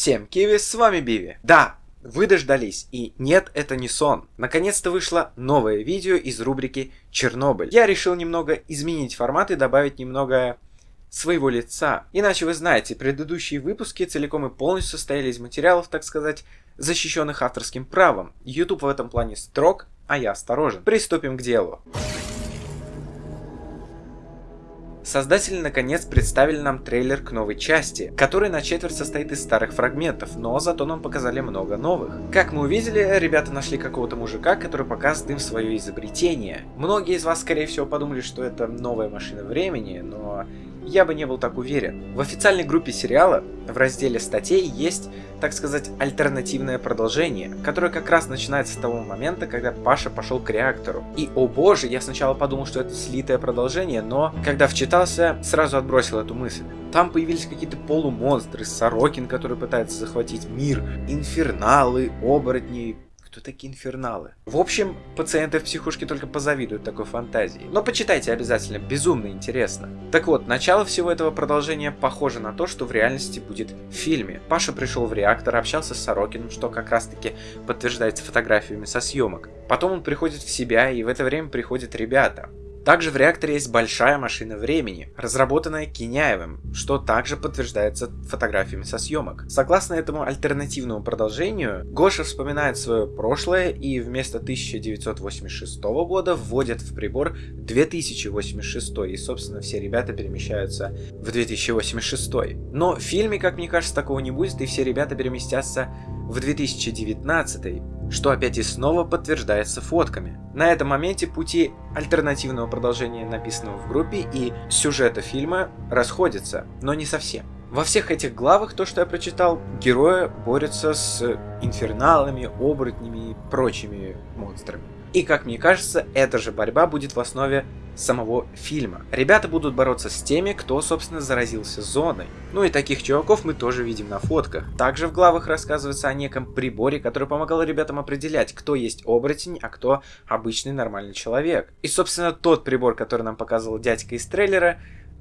Всем киви, с вами Биви. Да, вы дождались, и нет, это не сон. Наконец-то вышло новое видео из рубрики «Чернобыль». Я решил немного изменить формат и добавить немного своего лица. Иначе вы знаете, предыдущие выпуски целиком и полностью состояли из материалов, так сказать, защищенных авторским правом. YouTube в этом плане строг, а я осторожен. Приступим к делу. Создатели наконец представили нам трейлер к новой части, который на четверть состоит из старых фрагментов, но зато нам показали много новых. Как мы увидели, ребята нашли какого-то мужика, который показывает им свое изобретение. Многие из вас, скорее всего, подумали, что это новая машина времени, но я бы не был так уверен. В официальной группе сериала в разделе статей есть, так сказать, альтернативное продолжение, которое как раз начинается с того момента, когда Паша пошел к реактору. И, о боже, я сначала подумал, что это слитое продолжение, но когда вчитался, сразу отбросил эту мысль. Там появились какие-то полумонстры, Сорокин, который пытается захватить мир, инферналы, оборотни, кто такие инферналы? В общем, пациенты в психушке только позавидуют такой фантазии. Но почитайте обязательно, безумно интересно. Так вот, начало всего этого продолжения похоже на то, что в реальности будет в фильме. Паша пришел в реактор, общался с Сорокиным, что как раз таки подтверждается фотографиями со съемок. Потом он приходит в себя, и в это время приходят ребята. Также в реакторе есть большая машина времени, разработанная Киняевым, что также подтверждается фотографиями со съемок. Согласно этому альтернативному продолжению, Гоша вспоминает свое прошлое и вместо 1986 года вводит в прибор 2086, и собственно все ребята перемещаются в 2086. Но в фильме, как мне кажется, такого не будет, и все ребята переместятся в 2019 что опять и снова подтверждается фотками. На этом моменте пути альтернативного продолжения написанного в группе и сюжета фильма расходятся, но не совсем. Во всех этих главах, то, что я прочитал, герои борются с инферналами, оборотнями и прочими монстрами. И как мне кажется, эта же борьба будет в основе самого фильма. Ребята будут бороться с теми, кто, собственно, заразился зоной. Ну и таких чуваков мы тоже видим на фотках. Также в главах рассказывается о неком приборе, который помогал ребятам определять, кто есть оборотень, а кто обычный нормальный человек. И, собственно, тот прибор, который нам показывал дядька из трейлера,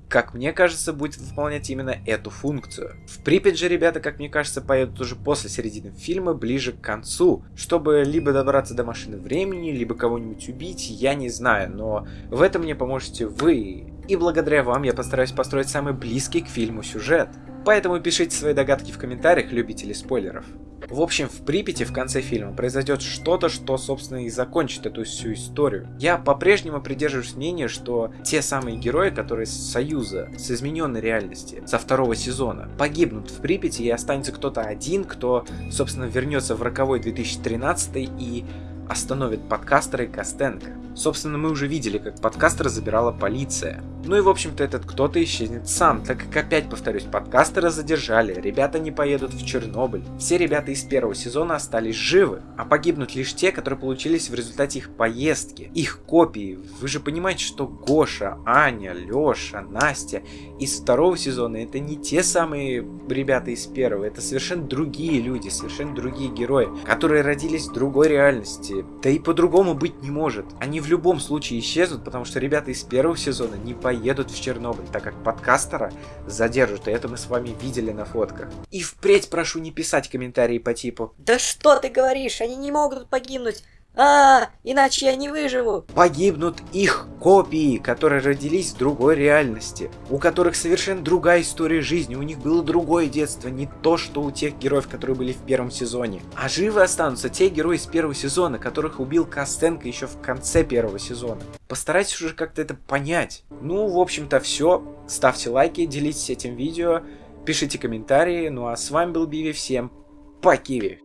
как мне кажется, будет выполнять именно эту функцию. В Припять же ребята, как мне кажется, поедут уже после середины фильма, ближе к концу, чтобы либо добраться до машины времени, либо кого-нибудь убить, я не знаю, но в этом мне поможете вы, и благодаря вам я постараюсь построить самый близкий к фильму сюжет. Поэтому пишите свои догадки в комментариях, любители спойлеров. В общем, в Припяти в конце фильма произойдет что-то, что, собственно, и закончит эту всю историю. Я по-прежнему придерживаюсь мнения, что те самые герои, которые с Союза, с измененной реальности, со второго сезона, погибнут в Припяти и останется кто-то один, кто, собственно, вернется в роковой 2013 и остановит подкастера и Костенко. Собственно, мы уже видели, как подкастера забирала полиция. Ну и в общем-то этот кто-то исчезнет сам, так как опять повторюсь, подкастера задержали, ребята не поедут в Чернобыль. Все ребята из первого сезона остались живы, а погибнут лишь те, которые получились в результате их поездки, их копии. Вы же понимаете, что Гоша, Аня, Леша, Настя из второго сезона это не те самые ребята из первого, это совершенно другие люди, совершенно другие герои, которые родились в другой реальности. Да и по-другому быть не может. Они в любом случае исчезнут, потому что ребята из первого сезона не поедут в Чернобыль, так как подкастера задержат, и это мы с вами видели на фотках. И впредь прошу не писать комментарии по типу «Да что ты говоришь, они не могут погибнуть, а, иначе я не выживу. Погибнут их копии, которые родились в другой реальности, у которых совершенно другая история жизни, у них было другое детство, не то, что у тех героев, которые были в первом сезоне. А живы останутся те герои из первого сезона, которых убил Костенко еще в конце первого сезона. Постарайтесь уже как-то это понять. Ну, в общем-то, все. Ставьте лайки, делитесь этим видео, пишите комментарии. Ну а с вами был Биви, всем по Киви.